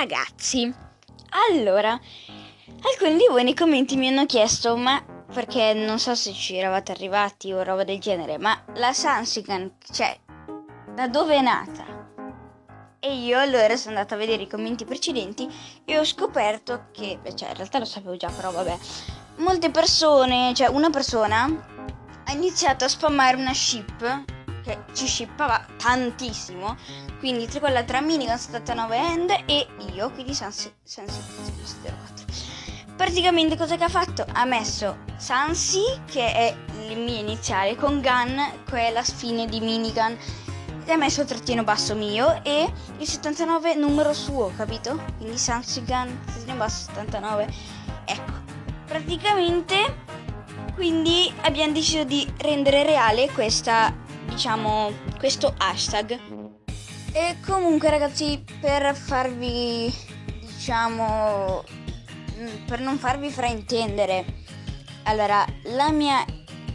ragazzi, allora, alcuni di voi nei commenti mi hanno chiesto, ma perché non so se ci eravate arrivati o roba del genere, ma la Sansigan, cioè, da dove è nata? E io allora sono andata a vedere i commenti precedenti e ho scoperto che, cioè in realtà lo sapevo già, però vabbè, molte persone, cioè una persona ha iniziato a spammare una ship che ci shippava tantissimo, quindi tra quella tra Minigun 79 End e io, quindi Sansi, Sansi 04. Praticamente cosa che ha fatto? Ha messo Sansi, che è il mio iniziale, con Gun, che è la fine di Minigun ha messo il trattino basso mio e il 79 numero suo, capito? Quindi Sansigan, trattino basso 79. Ecco, praticamente quindi abbiamo deciso di rendere reale questa, diciamo, questo hashtag. E comunque ragazzi, per farvi, diciamo, mm, per non farvi fraintendere, allora, la mia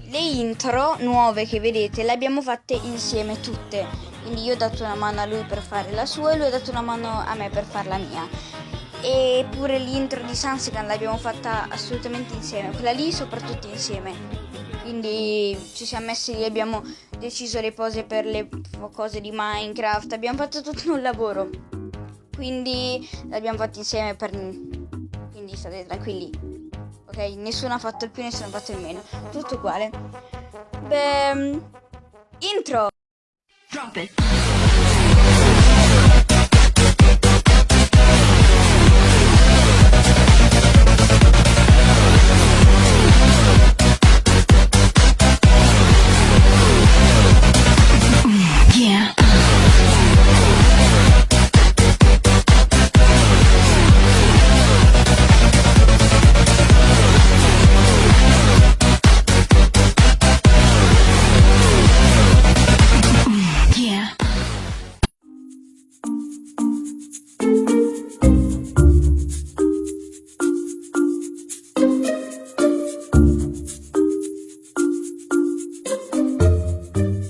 le intro nuove che vedete le abbiamo fatte insieme tutte. Quindi io ho dato una mano a lui per fare la sua e lui ha dato una mano a me per fare la mia. E pure l'intro di Sansigan l'abbiamo fatta assolutamente insieme, quella lì soprattutto insieme. Quindi ci siamo messi lì, abbiamo deciso le pose per le cose di Minecraft, abbiamo fatto tutto un lavoro. Quindi l'abbiamo fatto insieme per... Quindi state tranquilli, Ok, nessuno ha fatto il più, nessuno ha fatto il meno. Tutto uguale. Beh, intro. Drop it.